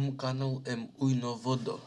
мканул м уйно водо